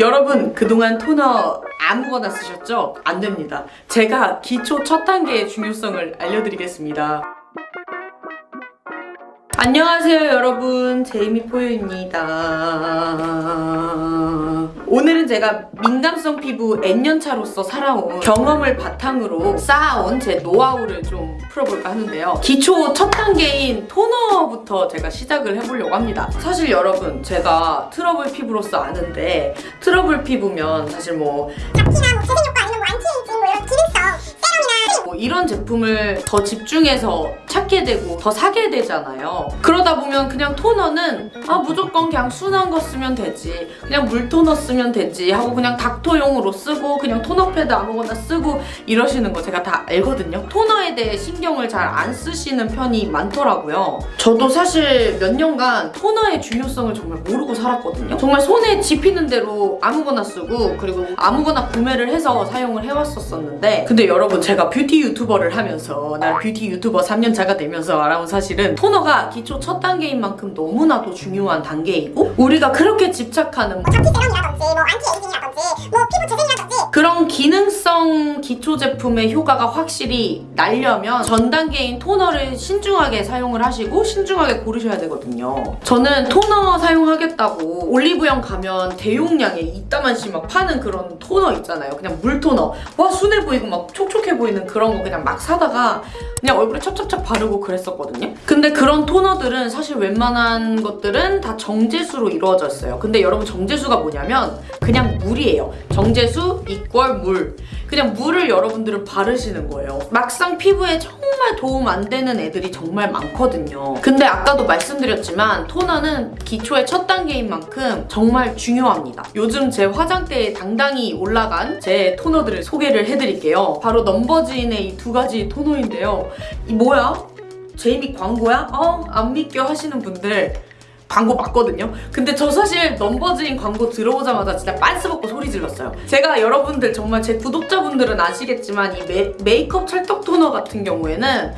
여러분 그동안 토너 아무거나 쓰셨죠? 안 됩니다. 제가 기초 첫 단계의 중요성을 알려드리겠습니다. 안녕하세요 여러분. 제이미 포유입니다. 오늘은 제가 민감성 피부 N년차로서 살아온 경험을 바탕으로 쌓아온 제 노하우를 좀 풀어볼까 하는데요. 기초 첫 단계인 토너부터 제가 시작을 해보려고 합니다. 사실 여러분 제가 트러블 피부로서 아는데 트러블 피부면 사실 뭐 잡티나 뭐 재생효과 아니면 뭐 안티에이징 뭐 이런 기능성 뭐 이런 제품을 더 집중해서 찾게 되고 더 사게 되잖아요. 그러다 보면 그냥 토너는 아 무조건 그냥 순한 거 쓰면 되지 그냥 물 토너 쓰면 되지 하고 그냥 닦토용으로 쓰고 그냥 토너 패드 아무거나 쓰고 이러시는 거 제가 다 알거든요. 토너에 대해 신경을 잘 안 쓰시는 편이 많더라고요. 저도 사실 몇 년간 토너의 중요성을 정말 모르고 살았거든요. 정말 손에 집히는 대로 아무거나 쓰고 그리고 아무거나 구매를 해서 사용을 해왔었었는데 근데 여러분 제가 뷰티 유튜버를 하면서 난 뷰티 유튜버 3년 차가 되면서 알아온 사실은 토너가 기초 첫 단계인 만큼 너무나도 중요한 단계이고 우리가 그렇게 집착하는 뭐 잡티 세럼이라든지 뭐 안티에이징이라든지 뭐 피부 재생이라든지 그런 기능성 기초 제품의 효과가 확실히 날려면 전 단계인 토너를 신중하게 사용을 하시고 신중하게 고르셔야 되거든요. 저는 토너 사용하겠다고 올리브영 가면 대용량의 이따만씩 막 파는 그런 토너 있잖아요. 그냥 물 토너. 와 순해 보이고 막 촉촉해 보이는 그런 거 그냥 막 사다가 그냥 얼굴에 찹찹찹 바르고 그랬었거든요. 근데 그런 토너들은 사실 웬만한 것들은 다 정제수로 이루어져 있어요. 근데 여러분 정제수가 뭐냐면 그냥 물이에요. 정제수 equal 물. 그냥 물을 여러분들은 바르시는 거예요. 막상 피부에 정말 도움 안 되는 애들이 정말 많거든요. 근데 아까도 말씀드렸지만 토너는 기초의 첫 단계인 만큼 정말 중요합니다. 요즘 제 화장대에 당당히 올라간 제 토너들을 소개를 해드릴게요. 바로 넘버즈인의 이 두 가지 토너인데요. 이 뭐야? 제이미 광고야? 어? 안 믿겨 하시는 분들 광고 맞거든요. 근데 저 사실 넘버즈인 광고 들어오자마자 진짜 빤스 벗고 소리 질렀어요. 제가 여러분들 정말 제 구독자분들은 아시겠지만 이 메, 메이크업 찰떡 토너 같은 경우에는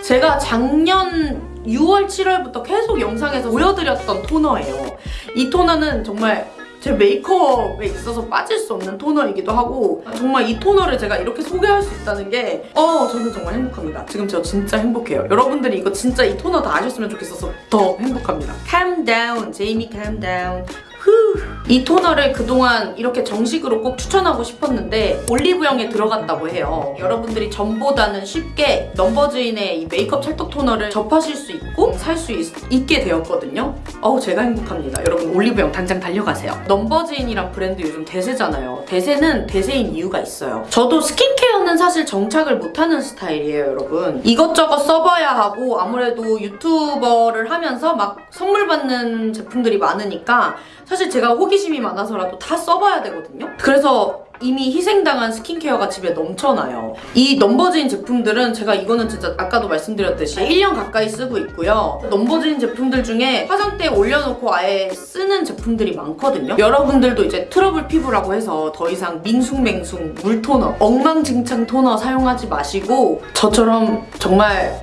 제가 작년 6월, 7월부터 계속 영상에서 보여드렸던 토너예요. 이 토너는 정말 제 메이크업에 있어서 빠질 수 없는 토너이기도 하고 정말 이 토너를 제가 이렇게 소개할 수 있다는 게 어, 저는 정말 행복합니다. 지금 저 진짜 행복해요. 여러분들이 이거 진짜 이 토너 다 아셨으면 좋겠어서 더 행복합니다. Calm down, 제이미 calm down. 후. 이 토너를 그동안 이렇게 정식으로 꼭 추천하고 싶었는데 올리브영에 들어갔다고 해요. 여러분들이 전보다는 쉽게 넘버즈인의 이 메이크업 찰떡 토너를 접하실 수 있고 살 수 있게 되었거든요. 어우 제가 행복합니다. 여러분 올리브영 당장 달려가세요. 넘버즈인이란 브랜드 요즘 대세잖아요. 대세는 대세인 이유가 있어요. 저도 스킨케어는 사실 정착을 못하는 스타일이에요 여러분. 이것저것 써봐야 하고 아무래도 유튜버를 하면서 막 선물 받는 제품들이 많으니까 사실 제가 호기심이 많아서라도 다 써봐야 되거든요. 그래서 이미 희생당한 스킨케어가 집에 넘쳐나요. 이 넘버즈인 제품들은 제가 이거는 진짜 아까도 말씀드렸듯이 1년 가까이 쓰고 있고요. 넘버즈인 제품들 중에 화장대에 올려놓고 아예 쓰는 제품들이 많거든요. 여러분들도 이제 트러블 피부라고 해서 더 이상 밍숭맹숭 물토너, 엉망진창 토너 사용하지 마시고 저처럼 정말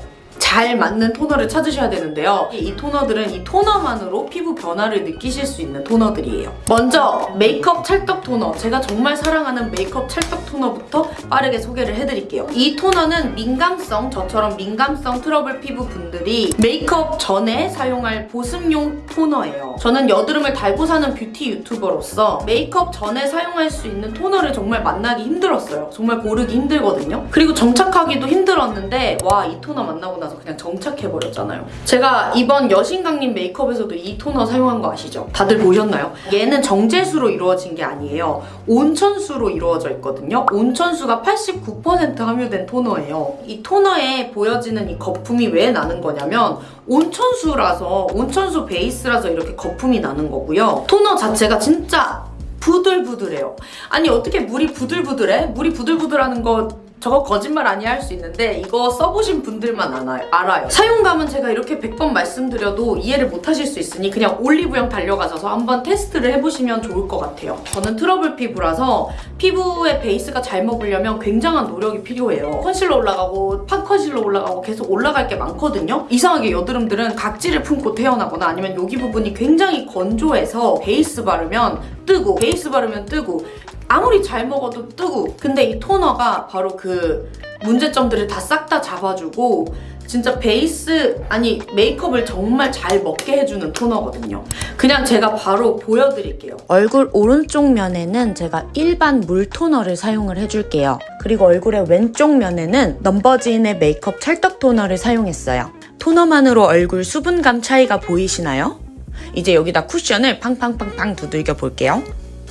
잘 맞는 토너를 찾으셔야 되는데요. 이 토너들은 이 토너만으로 피부 변화를 느끼실 수 있는 토너들이에요. 먼저 메이크업 찰떡 토너. 제가 정말 사랑하는 메이크업 찰떡 토너부터 빠르게 소개를 해드릴게요. 이 토너는 민감성, 저처럼 민감성 트러블 피부 분들이 메이크업 전에 사용할 보습용 토너예요. 저는 여드름을 달고 사는 뷰티 유튜버로서 메이크업 전에 사용할 수 있는 토너를 정말 만나기 힘들었어요. 정말 고르기 힘들거든요. 그리고 정착하기도 힘들었는데 와 이 토너 만나고 나서 그냥 정착해버렸잖아요. 제가 이번 여신강림 메이크업에서도 이 토너 사용한 거 아시죠? 다들 보셨나요? 얘는 정제수로 이루어진 게 아니에요. 온천수로 이루어져 있거든요. 온천수가 89% 함유된 토너예요. 이 토너에 보여지는 이 거품이 왜 나는 거냐면 온천수라서 온천수 베이스라서 이렇게 거품이 나는 거고요. 토너 자체가 진짜 부들부들해요. 아니 어떻게 물이 부들부들해? 물이 부들부들하는 거 저거 거짓말 아니야 할 수 있는데 이거 써보신 분들만 알아요. 사용감은 제가 이렇게 100번 말씀드려도 이해를 못 하실 수 있으니 그냥 올리브영 달려가셔서 한번 테스트를 해보시면 좋을 것 같아요. 저는 트러블 피부라서 피부의 베이스가 잘 먹으려면 굉장한 노력이 필요해요. 컨실러 올라가고 pot 컨실러 올라가고 계속 올라갈 게 많거든요. 이상하게 여드름들은 각질을 품고 태어나거나 아니면 여기 부분이 굉장히 건조해서 베이스 바르면 뜨고 베이스 바르면 뜨고 아무리 잘 먹어도 뜨고 근데 이 토너가 바로 그 문제점들을 다 싹 다 잡아주고 진짜 베이스 아니 메이크업을 정말 잘 먹게 해주는 토너거든요 그냥 제가 바로 보여드릴게요 얼굴 오른쪽 면에는 제가 일반 물 토너를 사용을 해줄게요. 그리고 얼굴의 왼쪽 면에는 넘버즈인의 메이크업 찰떡 토너를 사용했어요. 토너만으로 얼굴 수분감 차이가 보이시나요? 이제 여기다 쿠션을 팡팡팡팡 두들겨 볼게요.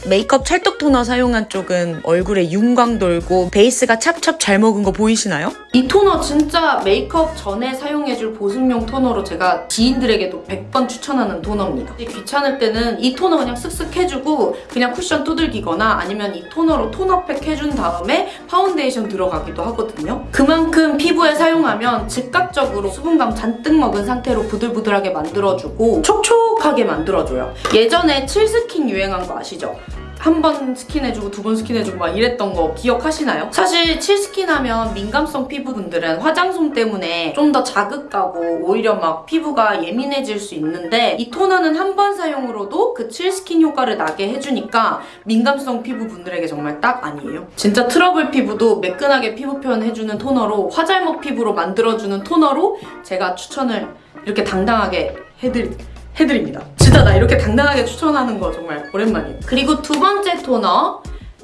메이크업 찰떡 토너 사용한 쪽은 얼굴에 윤광 돌고 베이스가 찹찹 잘 먹은 거 보이시나요? 이 토너 진짜 메이크업 전에 사용해줄 보습용 토너로 제가 지인들에게도 100번 추천하는 토너입니다. 귀찮을 때는 이 토너 그냥 쓱쓱 해주고 그냥 쿠션 두들기거나 아니면 이 토너로 토너팩 해준 다음에 파운데이션 들어가기도 하거든요. 그만큼 피부에 사용하면 즉각적으로 수분감 잔뜩 먹은 상태로 부들부들하게 만들어주고 촉촉하게 만들어줘요. 예전에 칠스킨 유행한 거 아시죠? 한 번 스킨해주고 두 번 스킨해주고 막 이랬던 거 기억하시나요? 사실 칠스킨 하면 민감성 피부분들은 화장솜 때문에 좀 더 자극가고 오히려 막 피부가 예민해질 수 있는데 이 토너는 한 번 사용으로도 그 칠스킨 효과를 나게 해주니까 민감성 피부분들에게 정말 딱 아니에요. 진짜 트러블 피부도 매끈하게 피부 표현 해주는 토너로 화잘먹 피부로 만들어주는 토너로 제가 추천을 이렇게 당당하게 해드릴 해드립니다. 진짜 나 이렇게 당당하게 추천하는 거 정말 오랜만이에요. 그리고 두 번째 토너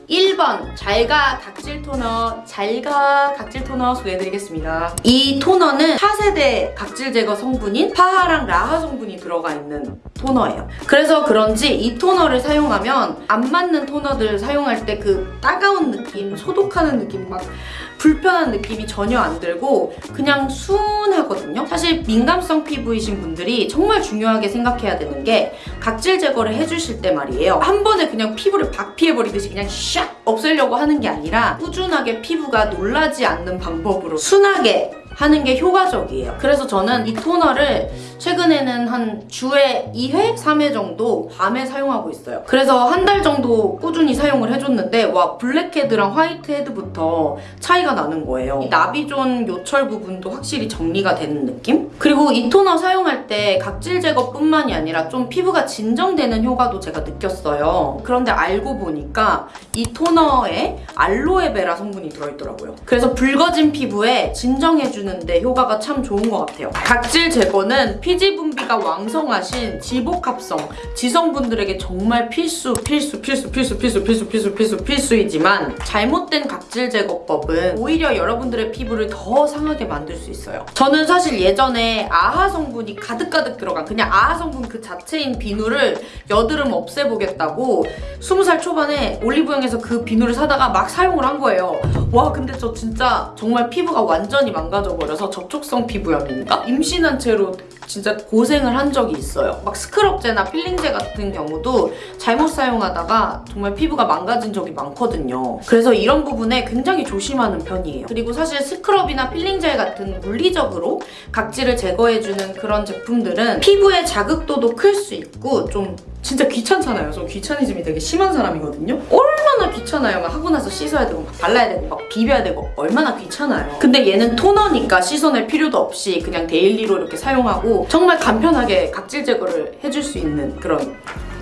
1번 잘가 각질 토너 잘가 각질 토너 소개해드리겠습니다. 이 토너는 4세대 각질 제거 성분인 파하랑 라하 성분이 들어가 있는 토너예요. 그래서 그런지 이 토너를 사용하면 안 맞는 토너들 사용할 때 그 따가운 느낌, 소독하는 느낌 막 불편한 느낌이 전혀 안 들고 그냥 순하거든요. 사실 민감성 피부이신 분들이 정말 중요하게 생각해야 되는 게 각질 제거를 해주실 때 말이에요. 한 번에 그냥 피부를 박피해버리듯이 그냥 샥 없애려고 하는 게 아니라 꾸준하게 피부가 놀라지 않는 방법으로 순하게 하는 게 효과적이에요. 그래서 저는 이 토너를 최근에는 한 주에 2회, 3회 정도 밤에 사용하고 있어요. 그래서 한 달 정도 꾸준히 사용을 해줬는데 와 블랙헤드랑 화이트헤드부터 차이가 나는 거예요. 이 나비존 요철 부분도 확실히 정리가 되는 느낌? 그리고 이 토너 사용할 때 각질 제거뿐만이 아니라 좀 피부가 진정되는 효과도 제가 느꼈어요. 그런데 알고 보니까 이 토너에 알로에베라 성분이 들어있더라고요. 그래서 붉어진 피부에 진정해주는 데 효과가 참 좋은 것 같아요. 각질 제거는 피지 분비가 왕성하신 지복합성 지성분들에게 정말 필수 필수 필수 필수 필수 필수 필수 필수 필수이지만 잘못된 각질 제거법은 오히려 여러분들의 피부를 더 상하게 만들 수 있어요. 저는 사실 예전에 아하 성분이 가득가득 들어간 그냥 아하 성분 그 자체인 비누를 여드름 없애보겠다고 20살 초반에 올리브영에서 그 비누를 사다가 막 사용을 한 거예요. 와 근데 저 진짜 정말 피부가 완전히 망가져 버려서 접촉성 피부염인가? 임신한 채로 진짜 고생을 한 적이 있어요. 막 스크럽제나 필링제 같은 경우도 잘못 사용하다가 정말 피부가 망가진 적이 많거든요. 그래서 이런 부분에 굉장히 조심하는 편이에요. 그리고 사실 스크럽이나 필링젤 같은 물리적으로 각질을 제거해주는 그런 제품들은 피부의 자극도도 클 수 있고 좀 진짜 귀찮잖아요. 저 귀차니즘이 되게 심한 사람이거든요. 얼마나 귀찮아요. 막 하고 나서 씻어야 되고 막 발라야 되고 막 비벼야 되고 얼마나 귀찮아요. 근데 얘는 토너니까 씻어낼 필요도 없이 그냥 daily로 이렇게 사용하고 정말 간편하게 각질 제거를 해줄 수 있는 그런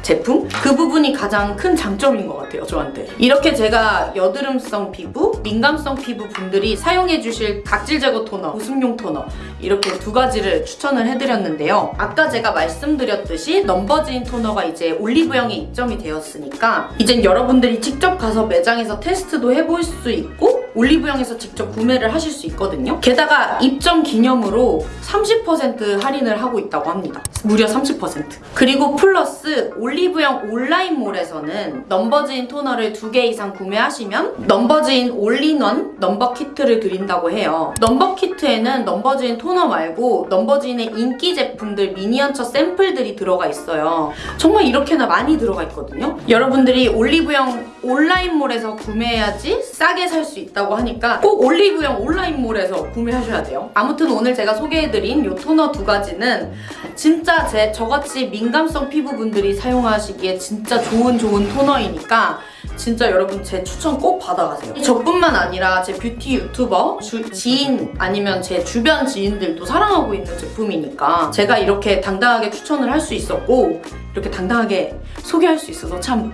제품? 그 부분이 가장 큰 장점인 것 같아요, 저한테. 이렇게 제가 여드름성 피부, 민감성 피부 분들이 사용해 주실 각질 제거 토너, 보습용 토너 이렇게 두 가지를 추천을 해드렸는데요. 아까 제가 말씀드렸듯이 넘버즈인 토너가 이제 올리브영에 입점이 되었으니까 이젠 여러분들이 직접 가서 매장에서 테스트도 해볼 수 있고 올리브영에서 직접 구매를 하실 수 있거든요. 게다가 입점 기념으로 30% 할인을 하고 있다고 합니다. 무려 30%. 그리고 플러스 올리브영 온라인몰에서는 넘버즈인 토너를 두개 이상 구매하시면 넘버즈인 올인원 넘버 키트를 드린다고 해요. 넘버 키트에는 넘버즈인 토너 말고 넘버즈인의 인기 제품들 미니어처 샘플들이 들어가 있어요. 정말 이렇게나 많이 들어가 있거든요. 여러분들이 올리브영 온라인몰에서 구매해야지 싸게 살 수 있다고 하니까 꼭 올리브영 온라인몰에서 구매하셔야 돼요. 아무튼 오늘 제가 소개해드린 이 토너 두 가지는 진짜 제 저같이 민감성 피부분들이 사용하시기에 진짜 좋은 좋은 토너이니까 진짜 여러분 제 추천 꼭 받아가세요. 저뿐만 아니라 제 뷰티 유튜버 주- 지인 아니면 제 주변 지인들도 사랑하고 있는 제품이니까 제가 이렇게 당당하게 추천을 할 수 있었고 이렇게 당당하게 소개할 수 있어서 참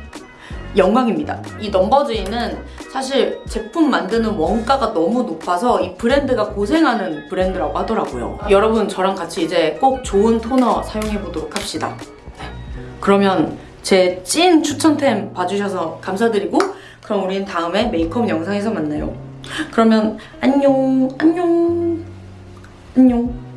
영광입니다. 이 넘버즈인은 사실 제품 만드는 원가가 너무 높아서 이 브랜드가 고생하는 브랜드라고 하더라고요. 여러분 저랑 같이 이제 꼭 좋은 토너 사용해 보도록 합시다. 네. 그러면 제 찐 추천템 봐주셔서 감사드리고 그럼 우린 다음에 메이크업 영상에서 만나요. 그러면 안녕 안녕 안녕